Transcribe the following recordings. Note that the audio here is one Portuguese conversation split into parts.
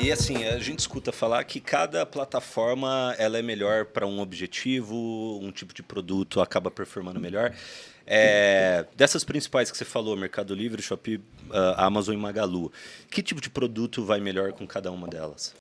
E assim, a gente escuta falar que cada plataforma ela é melhor para um objetivo, um tipo de produto acaba performando melhor. É, dessas principais que você falou, Mercado Livre, Shopee, uh, Amazon e Magalu, que tipo de produto vai melhor com cada uma delas?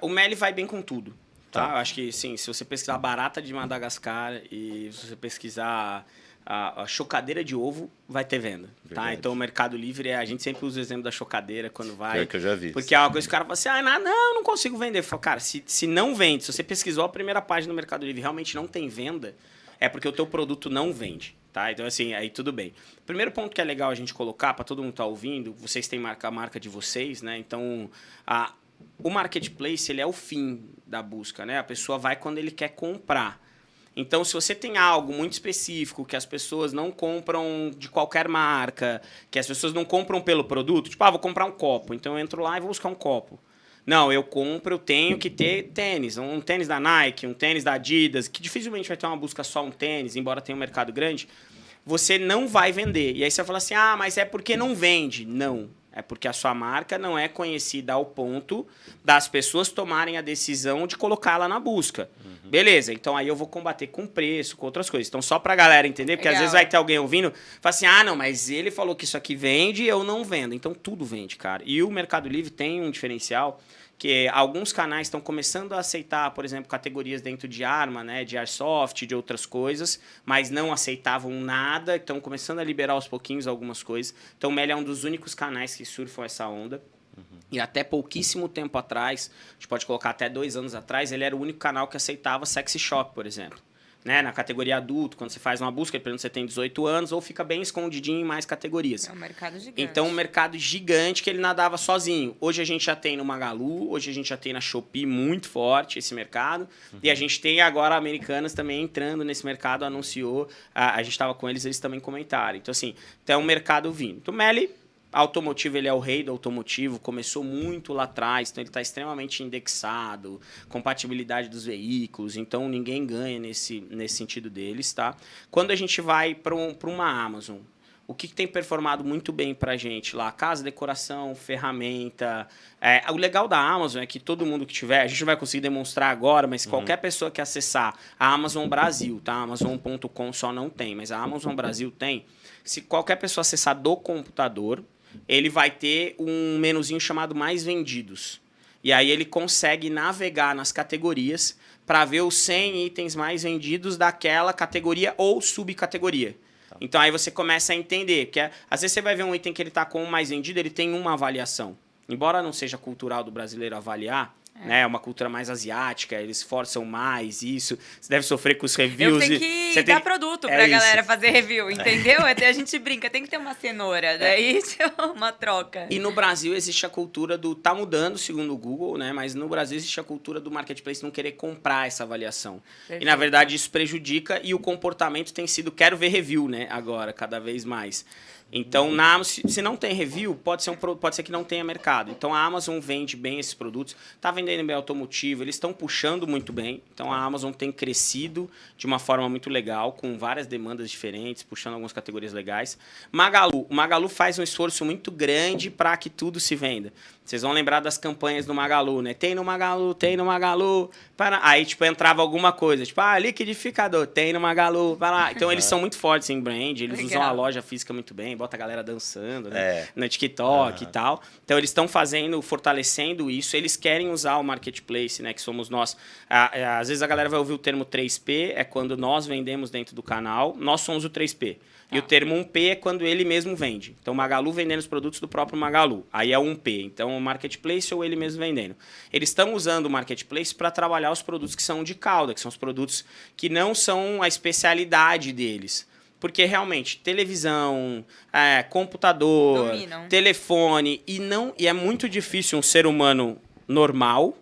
O Meli vai bem com tudo. Tá? tá. Eu acho que, sim, se você pesquisar barata de Madagascar e se você pesquisar a, a, chocadeira de ovo vai ter venda, tá? Verdade. tá? Então o Mercado Livre, a gente sempre usa o exemplo da chocadeira quando vai. É que eu já vi. Porque é uma coisa que o cara fala assim, ah, não, não, não consigo vender. Falo, cara, se, se não vende, se você pesquisou a primeira página do Mercado Livre e realmente não tem venda, é porque o teu produto não vende, tá? Então assim, aí tudo bem. Primeiro ponto que é legal a gente colocar para todo mundo estar tá ouvindo, vocês têm marca, a marca de vocês, né? Então, a, o marketplace, ele é o fim da busca, né? A pessoa vai quando ele quer comprar. Então, se você tem algo muito específico que as pessoas não compram de qualquer marca, que as pessoas não compram pelo produto, tipo, ah, vou comprar um copo, então eu entro lá e vou buscar um copo. Não, eu compro, eu tenho que ter tênis, um tênis da Nike, um tênis da Adidas, que dificilmente vai ter uma busca só um tênis, embora tenha um mercado grande, você não vai vender. E aí você vai falar assim, ah, mas é porque não vende. Não, é porque a sua marca não é conhecida ao ponto das pessoas tomarem a decisão de colocá-la na busca. Uhum. Beleza, então aí eu vou combater com preço, com outras coisas. Então, só pra galera entender, porque Legal. às vezes vai ter alguém ouvindo, fala assim: ah, não, mas ele falou que isso aqui vende e eu não vendo. Então, tudo vende, cara. E o Mercado Livre tem um diferencial que alguns canais estão começando a aceitar, por exemplo, categorias dentro de arma, né, de airsoft, de outras coisas, mas não aceitavam nada, estão começando a liberar aos pouquinhos algumas coisas. Então, o Meli é um dos únicos canais que surfam essa onda. Uhum. E até pouquíssimo tempo atrás, a gente pode colocar até dois anos atrás, ele era o único canal que aceitava sexy shop, por exemplo né, na categoria adulto, quando você faz uma busca, por você tem 18 anos, ou fica bem escondidinho em mais categorias. É um mercado gigante. Então, um mercado gigante que ele nadava sozinho. Hoje a gente já tem no Magalu, hoje a gente já tem na Shopee muito forte esse mercado. Uhum. E a gente tem agora Americanas também entrando nesse mercado, anunciou, a, a gente estava com eles, eles também comentaram. Então, assim, tem um mercado vindo. Então, Meli automotivo ele é o rei do automotivo, começou muito lá atrás, então ele está extremamente indexado, compatibilidade dos veículos, então ninguém ganha nesse, nesse sentido deles, tá? Quando a gente vai para um, uma Amazon, o que, que, tem performado muito bem para a gente lá? Casa, decoração, ferramenta. É, o legal da Amazon é que todo mundo que tiver, a gente não vai conseguir demonstrar agora, mas uhum. qualquer pessoa que acessar a Amazon Brasil, tá? Amazon.com só não tem, mas a Amazon Brasil tem. Se qualquer pessoa acessar do computador, ele vai ter um menuzinho chamado Mais Vendidos. E aí ele consegue navegar nas categorias para ver os 100 itens mais vendidos daquela categoria ou subcategoria. Tá. Então aí você começa a entender que é, às vezes você vai ver um item que ele está com o mais vendido, ele tem uma avaliação. Embora não seja cultural do brasileiro avaliar, é. Né? uma cultura mais asiática, eles forçam mais isso. Você deve sofrer com os reviews. Eu tenho que você dar tem... produto é pra isso. galera fazer review, entendeu? Até a gente brinca, tem que ter uma cenoura, é. daí é uma troca. E no Brasil existe a cultura do. tá mudando, segundo o Google, né? Mas no Brasil existe a cultura do marketplace não querer comprar essa avaliação. Perfeito. E na verdade isso prejudica e o comportamento tem sido quero ver review, né? Agora, cada vez mais. Então, na Amazon, se não tem review, pode ser, um, pode ser que não tenha mercado. Então, a Amazon vende bem esses produtos, está vendendo bem automotivo, eles estão puxando muito bem. Então, a Amazon tem crescido de uma forma muito legal, com várias demandas diferentes, puxando algumas categorias legais. Magalu, o Magalu faz um esforço muito grande para que tudo se venda. Vocês vão lembrar das campanhas do Magalu, né? Tem no Magalu, tem no Magalu. Para... Aí, tipo, entrava alguma coisa, tipo, ah, liquidificador, tem no Magalu, para lá. Então, eles são muito fortes em brand, eles Legal. usam a loja física muito bem, bota a galera dançando, né? É. No TikTok uhum. e tal. Então, eles estão fazendo, fortalecendo isso. Eles querem usar o marketplace, né? Que somos nós. É, às vezes a galera vai ouvir o termo 3P, é quando nós vendemos dentro do canal. Nós somos o 3P. E o termo 1P é quando ele mesmo vende. Então, Magalu vendendo os produtos do próprio Magalu. Aí é 1P. Então, o marketplace ou ele mesmo vendendo. Eles estão usando o marketplace para trabalhar os produtos que são de cauda, que são os produtos que não são a especialidade deles. Porque realmente, televisão, é, computador, Dominam. telefone, e não e é muito difícil um ser humano normal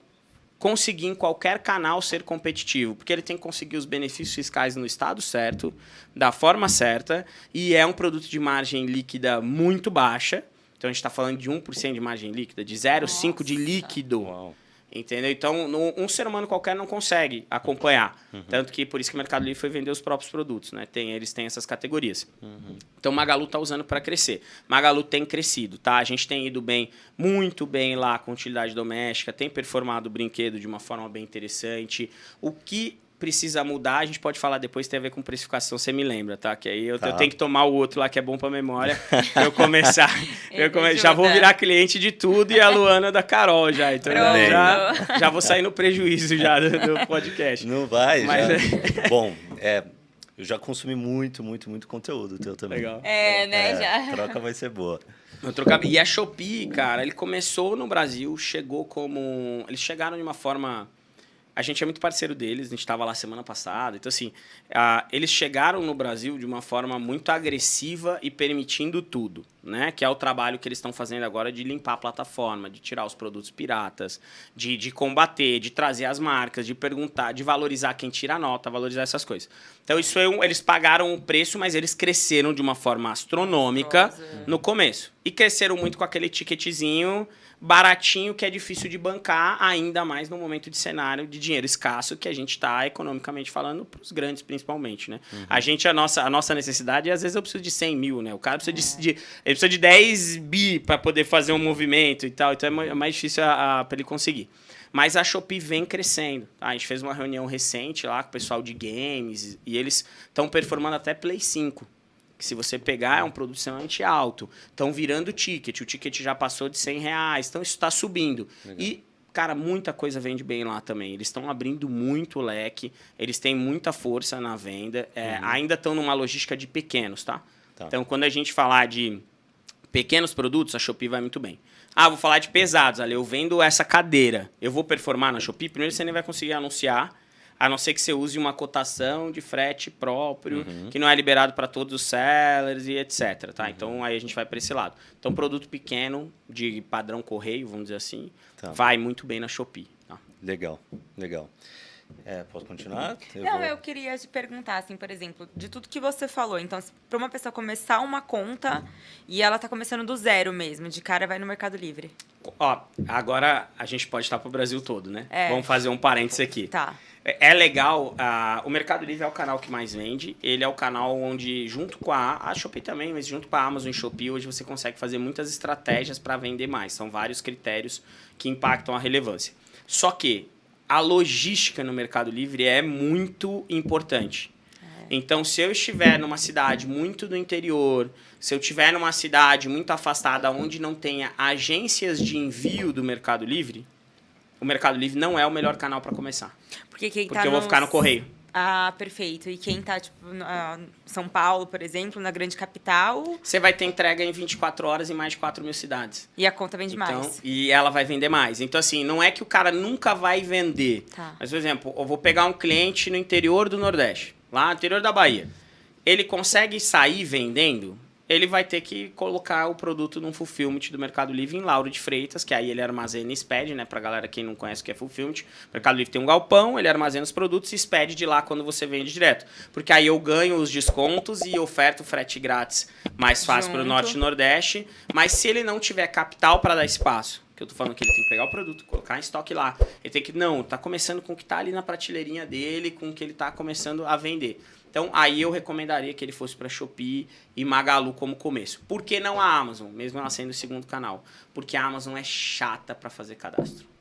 conseguir em qualquer canal ser competitivo, porque ele tem que conseguir os benefícios fiscais no estado certo, da forma certa, e é um produto de margem líquida muito baixa. Então a gente está falando de 1% de margem líquida, de 0,5% de líquido. Uau. Entendeu? Então, no, um ser humano qualquer não consegue acompanhar. Uhum. Tanto que por isso que o Mercado Livre foi vender os próprios produtos, né? Tem, eles têm essas categorias. Uhum. Então, Magalu está usando para crescer. Magalu tem crescido, tá? A gente tem ido bem, muito bem lá com utilidade doméstica, tem performado o brinquedo de uma forma bem interessante. O que precisa mudar, a gente pode falar depois, tem a ver com precificação, você me lembra, tá? Que aí eu, tá. eu tenho que tomar o outro lá que é bom para memória, pra eu começar. eu come... Já vou virar cliente de tudo e a Luana da Carol já. Então já, já vou sair no prejuízo já do, do podcast. Não vai, Mas... já. bom, é, eu já consumi muito, muito, muito conteúdo teu também. Legal. É, né? É, já. A troca vai ser boa. E a Shopee, cara, ele começou no Brasil, chegou como. Eles chegaram de uma forma a gente é muito parceiro deles, a gente estava lá semana passada. Então, assim, eles chegaram no Brasil de uma forma muito agressiva e permitindo tudo, né? Que é o trabalho que eles estão fazendo agora de limpar a plataforma, de tirar os produtos piratas, de, de combater, de trazer as marcas, de perguntar, de valorizar quem tira a nota, valorizar essas coisas. Então, isso é um, eles pagaram o preço, mas eles cresceram de uma forma astronômica Nossa. no começo. E cresceram muito com aquele ticketzinho baratinho que é difícil de bancar, ainda mais no momento de cenário de dinheiro escasso que a gente está economicamente falando para os grandes principalmente, né? Uhum. A gente, a nossa, a nossa necessidade, às vezes eu preciso de 100 mil, né? O cara precisa, é. de, de, precisa de 10 bi para poder fazer um movimento e tal, então é mais difícil para ele conseguir. Mas a Shopee vem crescendo. Tá? A gente fez uma reunião recente lá com o pessoal de games e eles estão performando até Play 5 que se você pegar é um produto extremamente alto. Estão virando ticket, o ticket já passou de 100 reais, então isso está subindo. Legal. E, cara, muita coisa vende bem lá também. Eles estão abrindo muito leque, eles têm muita força na venda, é, uhum. ainda estão numa logística de pequenos, tá? tá? Então, quando a gente falar de pequenos produtos, a Shopee vai muito bem. Ah, vou falar de pesados, ali, eu vendo essa cadeira, eu vou performar na Shopee? Primeiro você nem vai conseguir anunciar, a não ser que você use uma cotação de frete próprio, uhum. que não é liberado para todos os sellers e etc. Tá? Uhum. Então aí a gente vai para esse lado. Então, produto pequeno, de padrão correio, vamos dizer assim, tá. vai muito bem na Shopee. Tá? Legal, legal. É, posso continuar? Eu não, vou... eu queria te perguntar, assim, por exemplo, de tudo que você falou. Então, para uma pessoa começar uma conta e ela está começando do zero mesmo, de cara vai no Mercado Livre. Ó, agora a gente pode estar para o Brasil todo, né? É. Vamos fazer um parênteses aqui. Tá. É, é legal, uh, o Mercado Livre é o canal que mais vende. Ele é o canal onde, junto com a, a Shopee também, mas junto com a Amazon e Shopee, hoje você consegue fazer muitas estratégias para vender mais. São vários critérios que impactam a relevância. Só que a logística no Mercado Livre é muito importante. É. Então, se eu estiver numa cidade muito do interior, se eu estiver numa cidade muito afastada onde não tenha agências de envio do Mercado Livre, o Mercado Livre não é o melhor canal para começar. Porque, quem Porque tá eu vou ficar no correio. Ah, perfeito. E quem está tipo, em São Paulo, por exemplo, na grande capital. Você vai ter entrega em 24 horas em mais de 4 mil cidades. E a conta vende então, mais. E ela vai vender mais. Então, assim, não é que o cara nunca vai vender. Tá. Mas, por exemplo, eu vou pegar um cliente no interior do Nordeste, lá no interior da Bahia. Ele consegue sair vendendo ele vai ter que colocar o produto num fulfillment do Mercado Livre em Lauro de Freitas, que aí ele armazena e expede, né? Pra galera quem não conhece o que é fulfillment. O Mercado Livre tem um galpão, ele armazena os produtos e expede de lá quando você vende direto. Porque aí eu ganho os descontos e oferto frete grátis mais fácil para o Norte e Nordeste. Mas se ele não tiver capital para dar espaço, que eu tô falando que ele tem que pegar o produto, colocar em estoque lá. Ele tem que, não, tá começando com o que tá ali na prateleirinha dele, com o que ele tá começando a vender. Então, aí eu recomendaria que ele fosse para Shopee e Magalu como começo. Por que não a Amazon, mesmo ela sendo o segundo canal? Porque a Amazon é chata para fazer cadastro.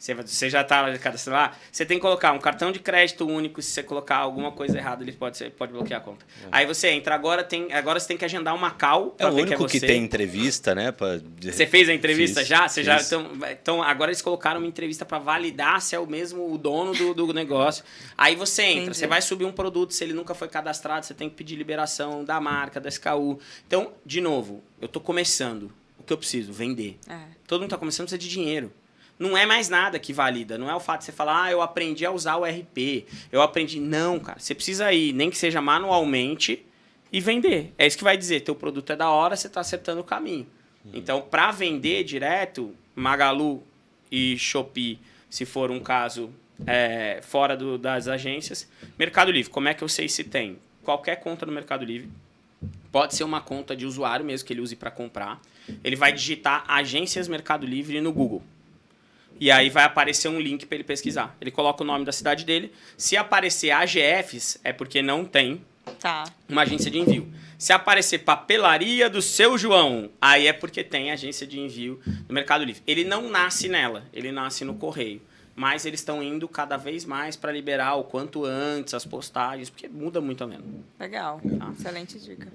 Você, você já está cadastrando lá, você tem que colocar um cartão de crédito único. Se você colocar alguma coisa errada, ele pode, ser, pode bloquear a conta. É. Aí você entra, agora, tem, agora você tem que agendar uma call. É o único que, é que, tem entrevista, né? Pra... Você fez a entrevista fiz, já? Você fiz. já então, então, agora eles colocaram uma entrevista para validar se é o mesmo o dono do, do negócio. Aí você entra, Entendi. você vai subir um produto, se ele nunca foi cadastrado, você tem que pedir liberação da marca, da SKU. Então, de novo, eu estou começando. O que eu preciso? Vender. É. Todo mundo está começando, precisa de dinheiro não é mais nada que valida. Não é o fato de você falar, ah, eu aprendi a usar o RP. Eu aprendi. Não, cara. Você precisa ir, nem que seja manualmente, e vender. É isso que vai dizer. Teu produto é da hora, você está acertando o caminho. Uhum. Então, para vender direto, Magalu e Shopee, se for um caso é, fora do, das agências. Mercado Livre, como é que eu sei se tem? Qualquer conta no Mercado Livre. Pode ser uma conta de usuário mesmo que ele use para comprar. Ele vai digitar agências Mercado Livre no Google. E aí vai aparecer um link para ele pesquisar. Ele coloca o nome da cidade dele. Se aparecer AGFs, é porque não tem Tá. uma agência de envio. Se aparecer papelaria do seu João, aí é porque tem agência de envio no Mercado Livre. Ele não nasce nela, ele nasce no correio. Mas eles estão indo cada vez mais para liberar o quanto antes as postagens, porque muda muito a venda. Legal. Excelente dica.